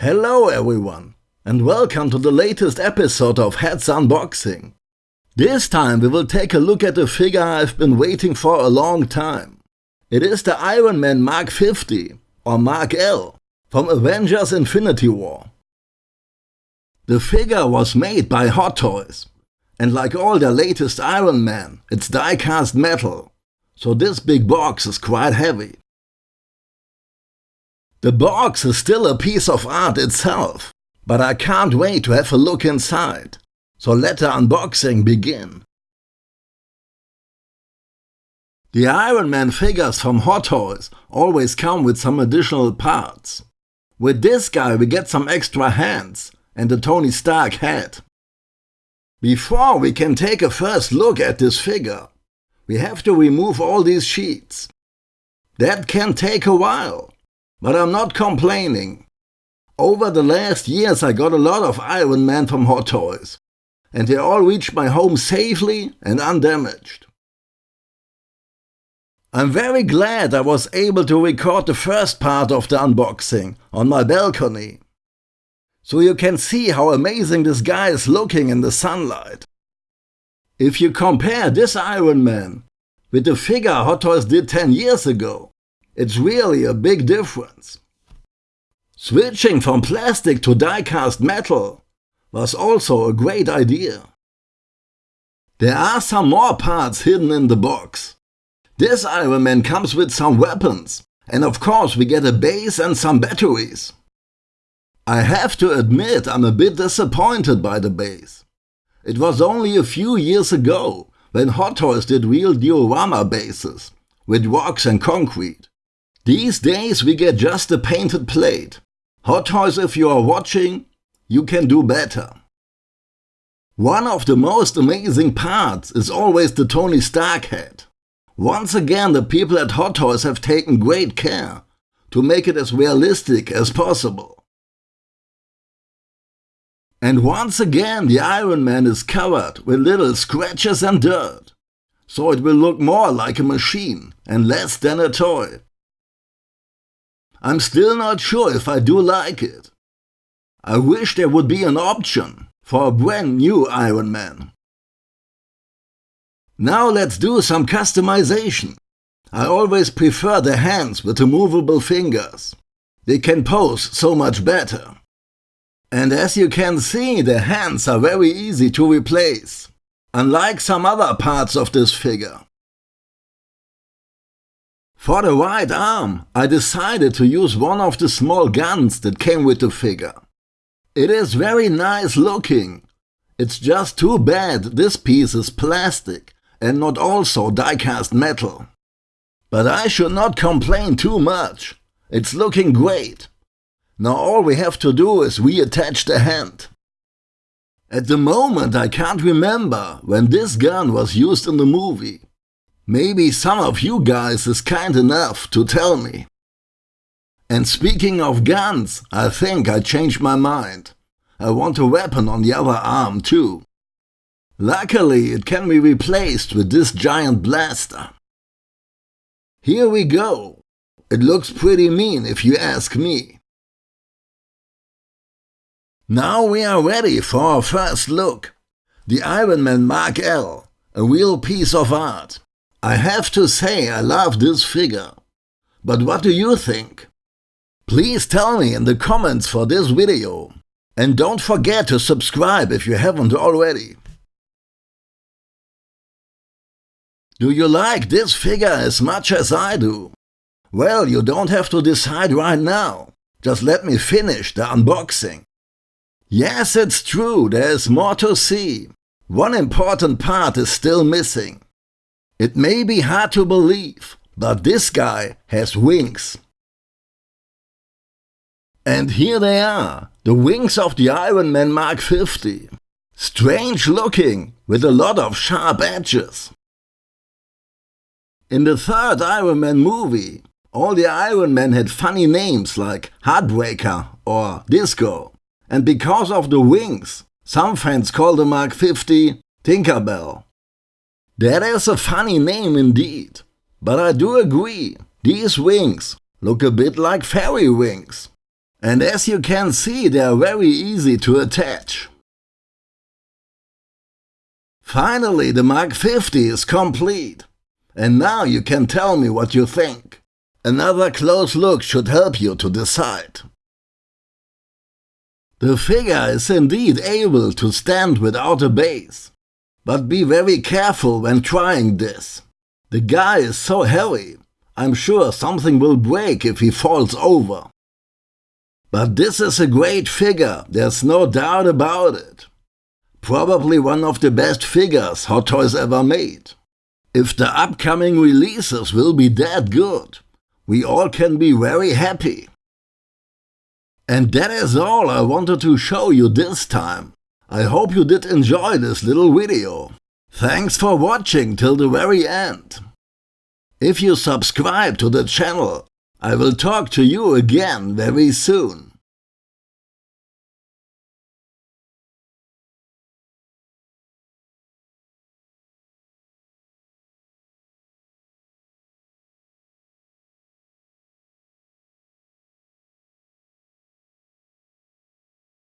Hello everyone, and welcome to the latest episode of Heads Unboxing. This time we will take a look at a figure I've been waiting for a long time. It is the Iron Man Mark 50, or Mark L, from Avengers Infinity War. The figure was made by Hot Toys, and like all their latest Iron Man, it's die-cast metal, so this big box is quite heavy. The box is still a piece of art itself, but I can't wait to have a look inside. So let the unboxing begin. The Iron Man figures from Hot Toys always come with some additional parts. With this guy we get some extra hands and the Tony Stark head. Before we can take a first look at this figure, we have to remove all these sheets. That can take a while, but I'm not complaining. Over the last years I got a lot of Iron Man from Hot Toys, and they all reached my home safely and undamaged. I'm very glad I was able to record the first part of the unboxing on my balcony. So you can see how amazing this guy is looking in the sunlight. If you compare this Iron Man with the figure Hot Toys did 10 years ago, it's really a big difference. Switching from plastic to die-cast metal was also a great idea. There are some more parts hidden in the box. This Iron Man comes with some weapons, and of course we get a base and some batteries. I have to admit I'm a bit disappointed by the base. It was only a few years ago when Hot Toys did real diorama bases, with rocks and concrete. These days we get just a painted plate. Hot Toys if you are watching, you can do better. One of the most amazing parts is always the Tony Stark head. Once again the people at Hot Toys have taken great care to make it as realistic as possible. And once again the Iron Man is covered with little scratches and dirt, so it will look more like a machine and less than a toy. I'm still not sure if I do like it. I wish there would be an option for a brand new Iron Man. Now let's do some customization. I always prefer the hands with the movable fingers. They can pose so much better. And as you can see, the hands are very easy to replace, unlike some other parts of this figure. For the right arm, I decided to use one of the small guns that came with the figure. It is very nice looking. It's just too bad this piece is plastic and not also die-cast metal. But I should not complain too much. It's looking great. Now all we have to do is reattach the hand. At the moment I can't remember when this gun was used in the movie. Maybe some of you guys is kind enough to tell me. And speaking of guns, I think I changed my mind. I want a weapon on the other arm too. Luckily, it can be replaced with this giant blaster. Here we go. It looks pretty mean if you ask me. Now we are ready for our first look. The Iron Man Mark L, a real piece of art. I have to say I love this figure. But what do you think? Please tell me in the comments for this video. And don't forget to subscribe if you haven't already. Do you like this figure as much as I do? Well, you don't have to decide right now. Just let me finish the unboxing. Yes, it's true, there's more to see. One important part is still missing. It may be hard to believe, but this guy has wings. And here they are, the wings of the Iron Man Mark 50. Strange looking, with a lot of sharp edges. In the third Iron Man movie, all the Iron Men had funny names like Heartbreaker or Disco. And because of the wings, some fans call the Mark 50 Tinkerbell. That is a funny name indeed. But I do agree, these wings look a bit like fairy wings. And as you can see, they are very easy to attach. Finally, the Mark 50 is complete. And now you can tell me what you think. Another close look should help you to decide. The figure is indeed able to stand without a base. But be very careful when trying this. The guy is so heavy, I'm sure something will break if he falls over. But this is a great figure, there's no doubt about it. Probably one of the best figures Hot Toys ever made. If the upcoming releases will be that good, we all can be very happy. And that is all I wanted to show you this time. I hope you did enjoy this little video. Thanks for watching till the very end. If you subscribe to the channel, I will talk to you again very soon.